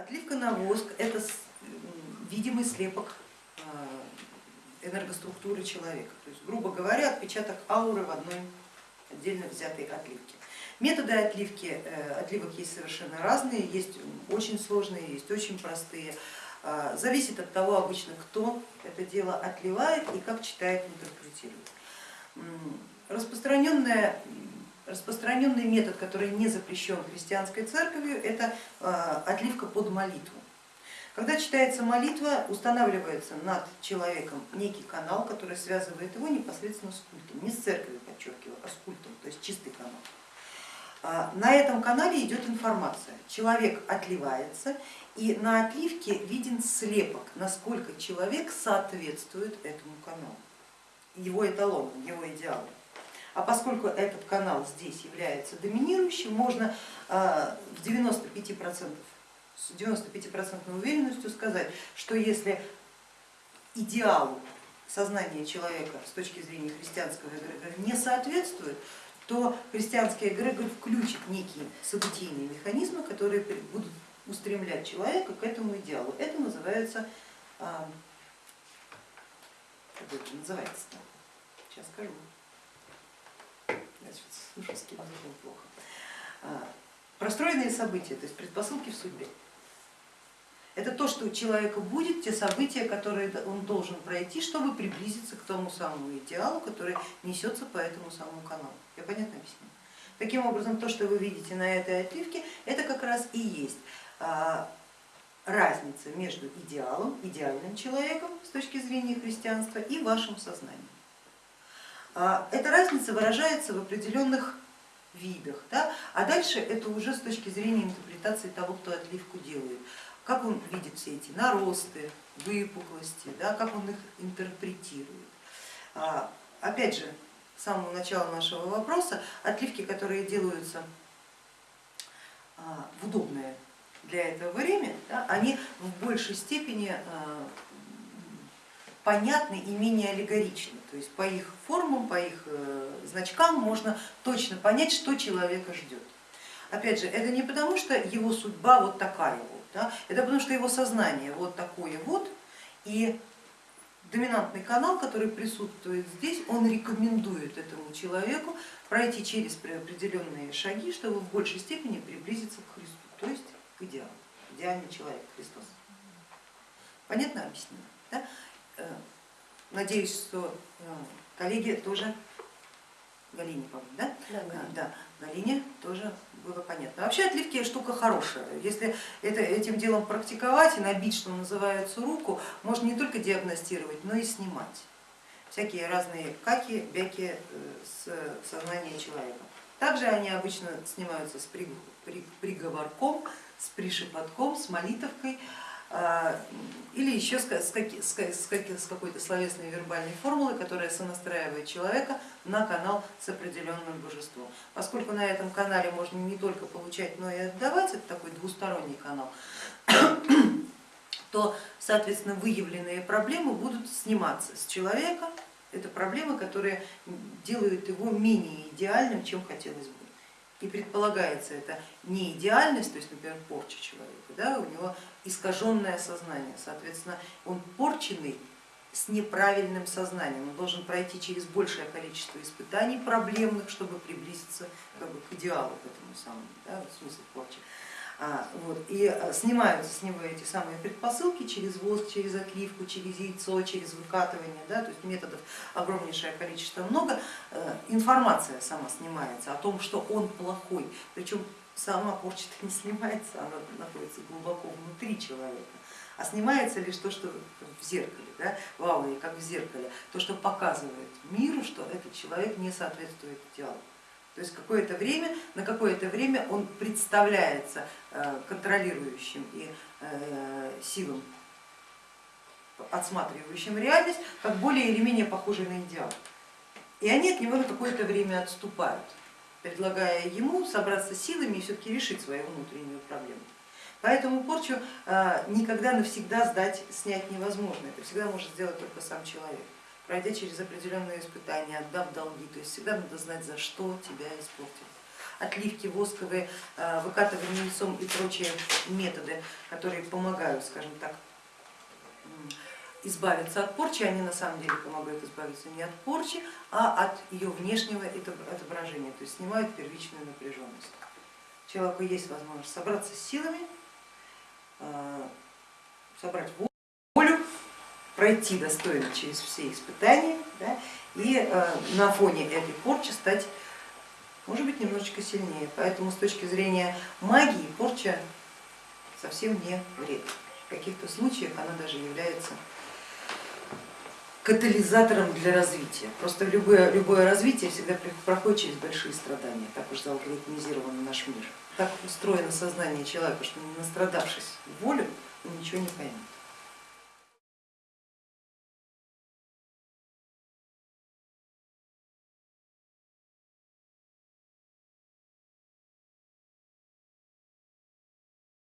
Отливка на воск это видимый слепок а, энергоструктуры человека, то есть, грубо говоря, отпечаток ауры в одной отдельно взятой отливке. Методы отливки, э, отливок есть совершенно разные, есть очень сложные, есть очень простые. А, зависит от того обычно, кто это дело отливает и как читает, интерпретирует. Распространенная Распространенный метод, который не запрещен христианской церковью, это а, отливка под молитву. Когда читается молитва, устанавливается над человеком некий канал, который связывает его непосредственно с культом, не с церковью, подчеркиваю, а с культом, то есть чистый канал. А, на этом канале идет информация, человек отливается и на отливке виден слепок, насколько человек соответствует этому каналу, его эталону, его идеалу. А поскольку этот канал здесь является доминирующим, можно а, в 95%, с 95% уверенностью сказать, что если идеалу сознания человека с точки зрения христианского эгрегора не соответствует, то христианский эгрегор включит некие событийные механизмы, которые будут устремлять человека к этому идеалу. Это называется, а, как это называется, сейчас скажу слушай, с кем плохо. А, простроенные события, то есть предпосылки в судьбе. Это то, что у человека будет, те события, которые он должен пройти, чтобы приблизиться к тому самому идеалу, который несется по этому самому каналу. Я понятно объясню? Таким образом, то, что вы видите на этой отливке, это как раз и есть а, разница между идеалом, идеальным человеком с точки зрения христианства и вашим сознанием. А, эта разница выражается в определенных видах, да? а дальше это уже с точки зрения интерпретации того, кто отливку делает. Как он видит все эти наросты, выпуклости, да? как он их интерпретирует. А, опять же, с самого начала нашего вопроса, отливки, которые делаются а, в удобное для этого время, да, они в большей степени понятны и менее аллегоричны. То есть по их формам, по их э, значкам можно точно понять, что человека ждет. Опять же, это не потому, что его судьба вот такая вот, да? это потому, что его сознание вот такое вот, и доминантный канал, который присутствует здесь, он рекомендует этому человеку пройти через определенные шаги, чтобы в большей степени приблизиться к Христу, то есть к идеалу, идеальный человек Христос. Понятно объяснено? Да? Э, надеюсь, что э, коллеги тоже, Галине, по-моему, да? Да, да, Галине тоже было понятно. Вообще отливки штука хорошая. Если это, этим делом практиковать и набить, что называется, руку, можно не только диагностировать, но и снимать всякие разные каки, бяки э, с сознания человека. Также они обычно снимаются с приговорком, с пришепотком, с молитовкой. А, или еще с какой-то словесной вербальной формулой, которая сонастраивает человека на канал с определенным божеством. Поскольку на этом канале можно не только получать, но и отдавать, это такой двусторонний канал, то, соответственно, выявленные проблемы будут сниматься с человека. Это проблемы, которые делают его менее идеальным, чем хотелось бы и предполагается это не идеальность, то есть, например, порча человека, да, у него искаженное сознание, соответственно, он порченный с неправильным сознанием, он должен пройти через большее количество испытаний проблемных, чтобы приблизиться как бы, к идеалу, к этому самому, да, смысл порчи. А, вот, и а, снимаются с него эти самые предпосылки через воск, через отливку, через яйцо, через выкатывание, да, то есть методов огромнейшее количество много. Э, информация сама снимается о том, что он плохой, причем сама порча не снимается, она находится глубоко внутри человека, а снимается лишь то, что в зеркале, да, в ауре, как в зеркале, то, что показывает миру, что этот человек не соответствует идеалу. То есть какое-то время, на какое-то время он представляется э, контролирующим и э, силам, отсматривающим реальность, как более или менее похожий на идеал. И они от него на какое-то время отступают, предлагая ему собраться силами и все-таки решить свою внутреннюю проблему. Поэтому порчу э, никогда навсегда сдать, снять невозможно, это всегда может сделать только сам человек пройдя через определенные испытания, отдав долги, то есть всегда надо знать, за что тебя испортили. отливки восковые, э, выкатывание лицом и прочие методы, которые помогают, скажем так, избавиться от порчи, они на самом деле помогают избавиться не от порчи, а от ее внешнего отображения, то есть снимают первичную напряженность. Человеку есть возможность собраться с силами, э, собрать волю, пройти достойно через все испытания да, и э, на фоне этой порчи стать, может быть, немножечко сильнее. Поэтому с точки зрения магии порча совсем не вред. В каких-то случаях она даже является катализатором для развития. Просто любое, любое развитие всегда проходит через большие страдания, так уж заалгоритмизирован наш мир. Так устроено сознание человека, что не настрадавшись волю, он ничего не поймет.